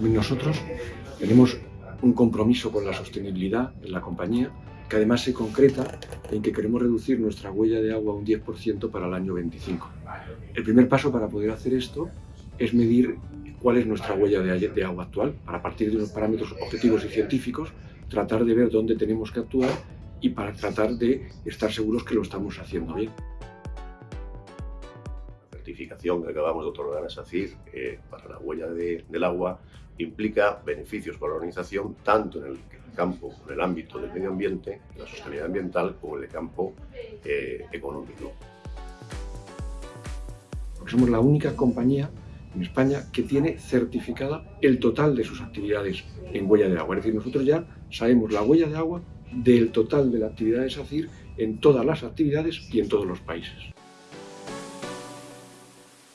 Nosotros tenemos un compromiso con la sostenibilidad en la compañía que además se concreta en que queremos reducir nuestra huella de agua un 10% para el año 25. El primer paso para poder hacer esto es medir cuál es nuestra huella de, agua actual, para partir de unos parámetros objetivos y científicos, tratar de ver dónde tenemos que actuar y para tratar de estar seguros que lo estamos haciendo bien. Certificación que acabamos de otorgar a SACIR para la huella del agua implica beneficios para la organización tanto en el campo, en el ámbito del medio ambiente, la sostenibilidad ambiental, como en el campo eh, económico. Somos la única compañía en España que tiene certificada el total de sus actividades en huella de agua. Es decir, nosotros ya sabemos la huella de agua del total de la actividad de SACIR en todas las actividades y en todos los países.